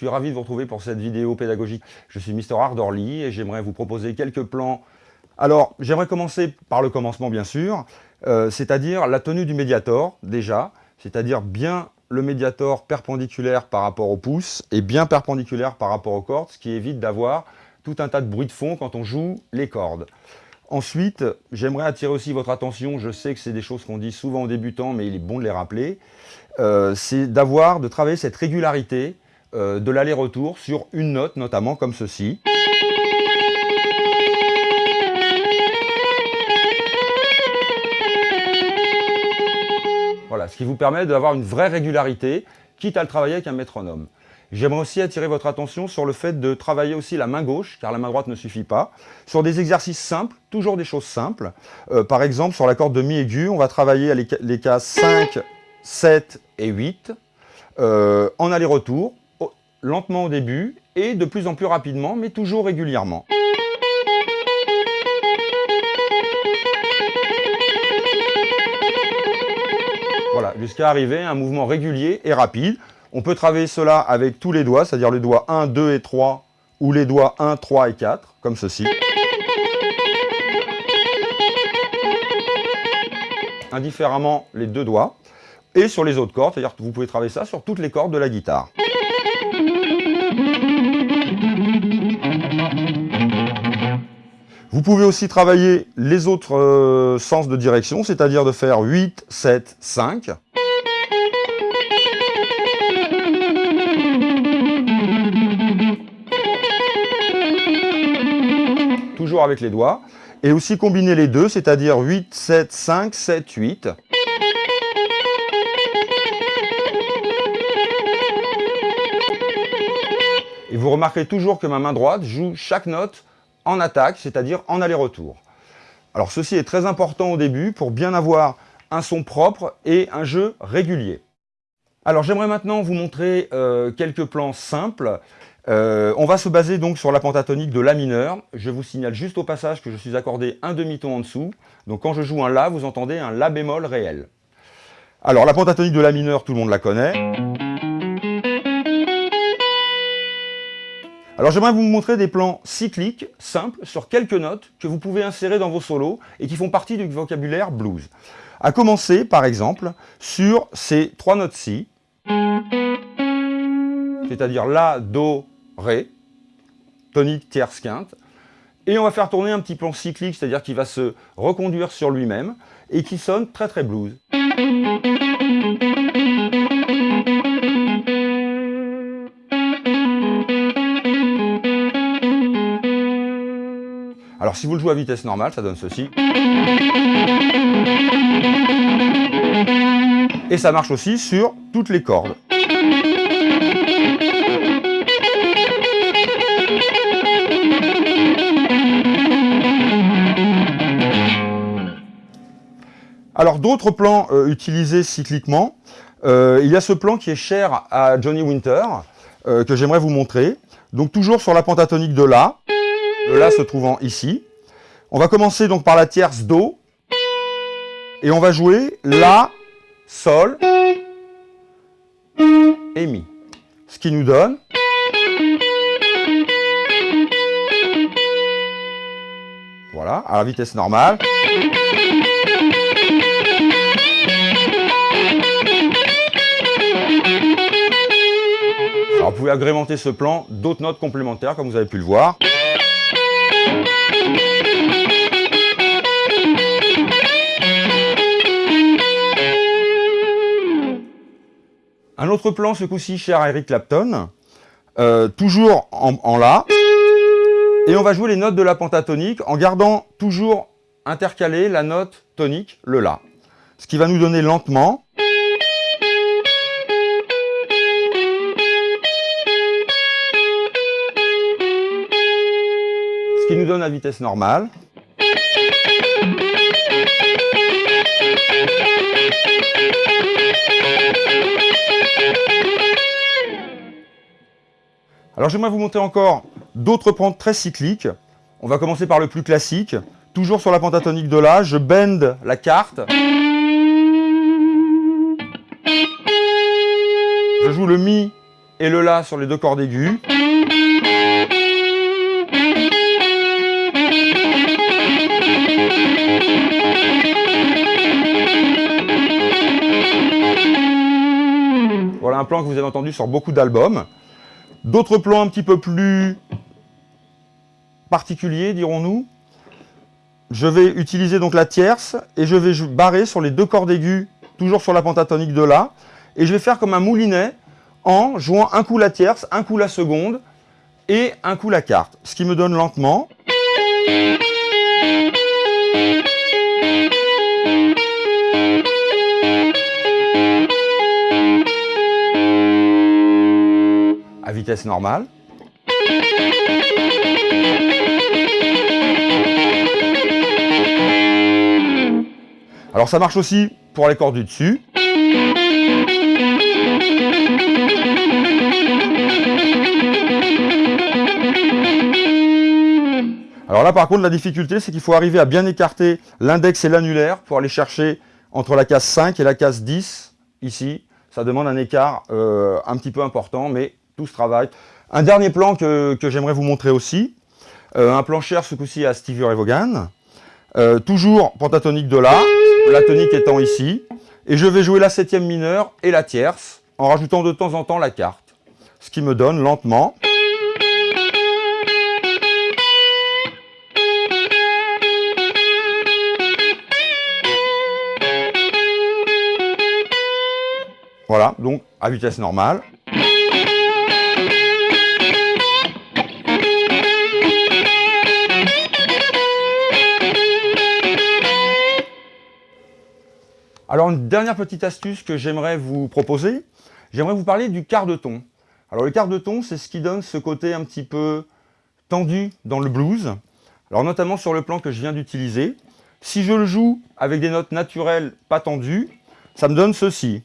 Suis ravi de vous retrouver pour cette vidéo pédagogique. Je suis Mr Ardorly et j'aimerais vous proposer quelques plans. Alors, j'aimerais commencer par le commencement bien sûr, euh, c'est-à-dire la tenue du médiator déjà, c'est-à-dire bien le médiator perpendiculaire par rapport au pouce et bien perpendiculaire par rapport aux cordes, ce qui évite d'avoir tout un tas de bruit de fond quand on joue les cordes. Ensuite, j'aimerais attirer aussi votre attention, je sais que c'est des choses qu'on dit souvent aux débutants, mais il est bon de les rappeler, euh, c'est d'avoir, de travailler cette régularité euh, de l'aller-retour sur une note, notamment comme ceci. Voilà, ce qui vous permet d'avoir une vraie régularité, quitte à le travailler avec un métronome. J'aimerais aussi attirer votre attention sur le fait de travailler aussi la main gauche, car la main droite ne suffit pas, sur des exercices simples, toujours des choses simples. Euh, par exemple, sur la corde de mi aigu, on va travailler les, cas 5, 7 et 8 euh, en aller-retour, lentement au début et de plus en plus rapidement, mais toujours régulièrement. Voilà, jusqu'à arriver à un mouvement régulier et rapide. On peut travailler cela avec tous les doigts, c'est-à-dire les doigts 1, 2 et 3, ou les doigts 1, 3 et 4, comme ceci. Indifféremment les deux doigts. Et sur les autres cordes, c'est-à-dire que vous pouvez travailler ça sur toutes les cordes de la guitare. Vous pouvez aussi travailler les autres euh, sens de direction, c'est-à-dire de faire 8, 7, 5. Toujours avec les doigts. Et aussi combiner les deux, c'est-à-dire 8, 7, 5, 7, 8. Et vous remarquerez toujours que ma main droite joue chaque note en attaque, c'est-à-dire en aller-retour. Alors ceci est très important au début pour bien avoir un son propre et un jeu régulier. Alors j'aimerais maintenant vous montrer euh, quelques plans simples. Euh, on va se baser donc sur la pentatonique de La mineur. Je vous signale juste au passage que je suis accordé un demi-ton en dessous. Donc quand je joue un La, vous entendez un La bémol réel. Alors la pentatonique de La mineur, tout le monde la connaît. Alors j'aimerais vous montrer des plans cycliques, simples, sur quelques notes que vous pouvez insérer dans vos solos et qui font partie du vocabulaire blues. À commencer, par exemple, sur ces trois notes-ci, c'est-à-dire La, Do, Ré, tonique, tierce, quinte, et on va faire tourner un petit plan cyclique, c'est-à-dire qu'il va se reconduire sur lui-même, et qui sonne très très blues. Alors si vous le jouez à vitesse normale, ça donne ceci. Et ça marche aussi sur toutes les cordes. Alors d'autres plans euh, utilisés cycliquement, euh, il y a ce plan qui est cher à Johnny Winter, euh, que j'aimerais vous montrer. Donc toujours sur la pentatonique de La, le La se trouvant ici. On va commencer donc par la tierce Do. Et on va jouer La, Sol et Mi. Ce qui nous donne... Voilà, à la vitesse normale. Vous pouvez agrémenter ce plan d'autres notes complémentaires comme vous avez pu le voir. Un autre plan, ce coup-ci, cher Eric Clapton, euh, toujours en, en, La. Et on va jouer les notes de la pentatonique en gardant toujours intercalé la note tonique, le La. Ce qui va nous donner lentement... qui nous donne la vitesse normale. Alors j'aimerais vous montrer encore d'autres pentes très cycliques. On va commencer par le plus classique. Toujours sur la pentatonique de La, je bend la carte. Je joue le Mi et le La sur les deux cordes aiguës. Que vous avez entendu sur beaucoup d'albums. D'autres plans un petit peu plus particuliers, dirons-nous. Je vais utiliser donc la tierce et je vais barrer sur les deux cordes aiguës, toujours sur la pentatonique de La. Et je vais faire comme un moulinet en jouant un coup la tierce, un coup la seconde et un coup la quarte. Ce qui me donne lentement. À vitesse normale. Alors ça marche aussi pour les cordes du dessus. Alors là par contre la difficulté c'est qu'il faut arriver à bien écarter l'index et l'annulaire pour aller chercher entre la case 5 et la case 10 ici. Ça demande un écart euh, un petit peu important mais tout ce travail. Un dernier plan que, j'aimerais vous montrer aussi. Euh, un plan cher ce coup-ci à Stevie Ray. Euh, toujours pentatonique de La, la tonique étant ici. Et je vais jouer la septième mineure et la tierce en rajoutant de temps en temps la carte. Ce qui me donne lentement... Voilà, donc à vitesse normale. Alors une dernière petite astuce que j'aimerais vous proposer, j'aimerais vous parler du quart de ton. Alors le quart de ton, c'est ce qui donne ce côté un petit peu tendu dans le blues. Alors notamment sur le plan que je viens d'utiliser. Si je le joue avec des notes naturelles pas tendues, ça me donne ceci.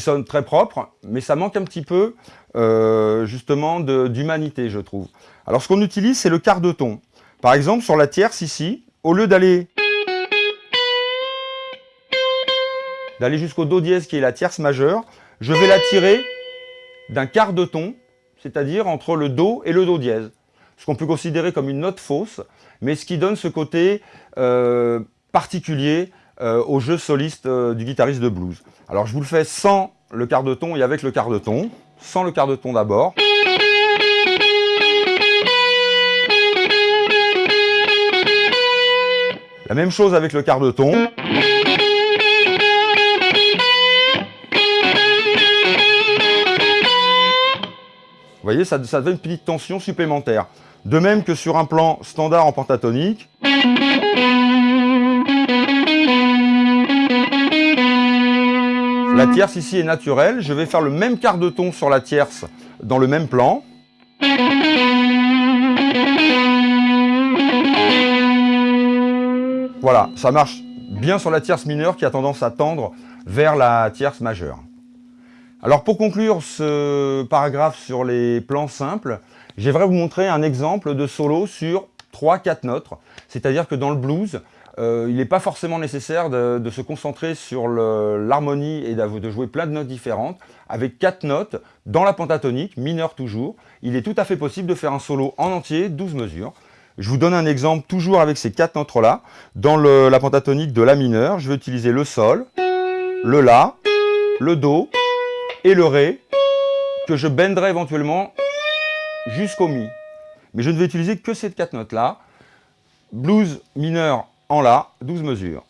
Sonne très propre, mais ça manque un petit peu euh, justement d'humanité, je trouve. Alors ce qu'on utilise, c'est le quart de ton. Par exemple, sur la tierce ici, au lieu d'aller d'aller jusqu'au Do dièse qui est la tierce majeure, je vais la tirer d'un quart de ton, c'est-à-dire entre le Do et le Do dièse. Ce qu'on peut considérer comme une note fausse, mais ce qui donne ce côté euh, particulier euh, au jeu soliste euh, du guitariste de blues. Alors je vous le fais sans le quart de ton et avec le quart de ton, sans le quart de ton d'abord. La même chose avec le quart de ton. Vous voyez, ça, ça donne une petite tension supplémentaire. De même que sur un plan standard en pentatonique. La tierce ici est naturelle. Je vais faire le même quart de ton sur la tierce dans le même plan. Voilà, ça marche bien sur la tierce mineure qui a tendance à tendre vers la tierce majeure. Alors pour conclure ce paragraphe sur les plans simples, j'aimerais vous montrer un exemple de solo sur 3-4 notes. C'est-à-dire que dans le blues, euh, il n'est pas forcément nécessaire de, se concentrer sur l'harmonie et de jouer plein de notes différentes. Avec quatre notes, dans la pentatonique, mineure toujours, il est tout à fait possible de faire un solo en entier, 12 mesures. Je vous donne un exemple toujours avec ces quatre notes-là. Dans la pentatonique de la mineure, je vais utiliser le sol, le la, le do et le ré, que je bendrai éventuellement jusqu'au mi. Mais je ne vais utiliser que ces quatre notes-là. Blues mineur en La, 12 mesures.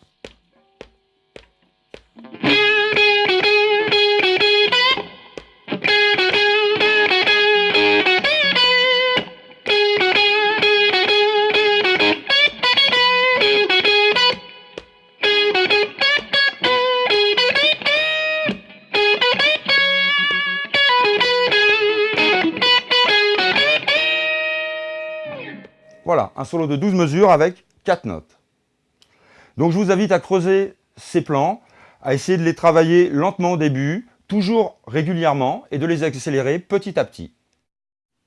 Voilà, un solo de 12 mesures avec 4 notes. Donc je vous invite à creuser ces plans, à essayer de les travailler lentement au début, toujours régulièrement, et de les accélérer petit à petit.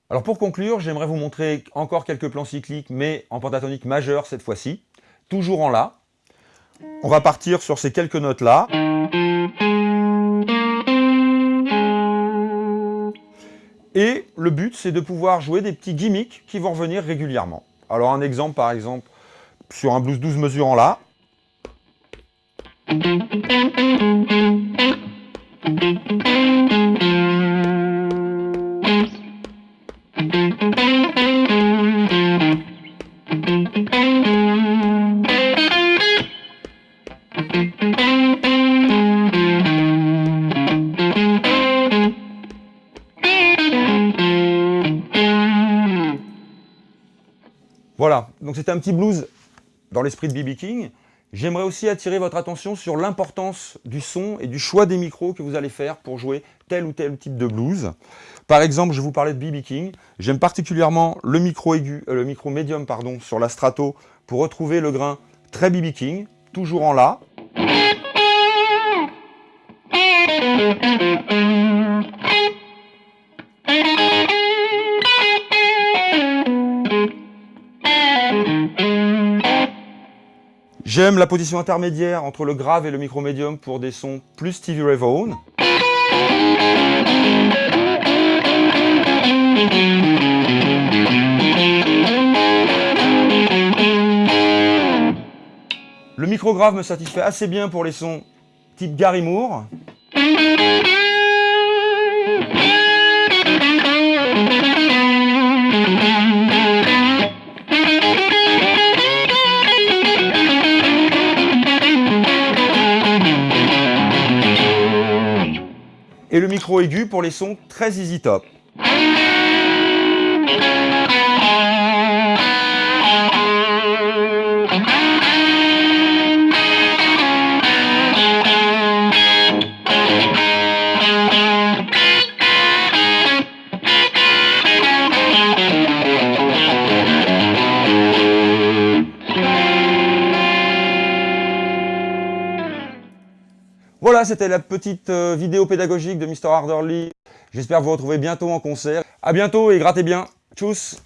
Alors pour conclure, j'aimerais vous montrer encore quelques plans cycliques, mais en pentatonique majeure cette fois-ci, toujours en La. On va partir sur ces quelques notes-là. Et le but, c'est de pouvoir jouer des petits gimmicks qui vont revenir régulièrement. Alors un exemple, par exemple, sur un blues 12 mesures en La. Voilà, donc c'est un petit blues dans l'esprit de B.B. King. J'aimerais aussi attirer votre attention sur l'importance du son et du choix des micros que vous allez faire pour jouer tel ou tel type de blues. Par exemple, je vous parlais de B.B. King. J'aime particulièrement le micro aigu, euh, le micro médium pardon, sur la strato pour retrouver le grain très B.B. King, toujours en La. J'aime la position intermédiaire entre le grave et le micro médium pour des sons plus Stevie Ray Vaughan. Le micro grave me satisfait assez bien pour les sons type Gary Moore. Et le micro aigu pour les sons très easy top. C'était la petite euh, vidéo pédagogique de Mr. Harderly. J'espère vous retrouver bientôt en concert. A bientôt et grattez bien. Tchuss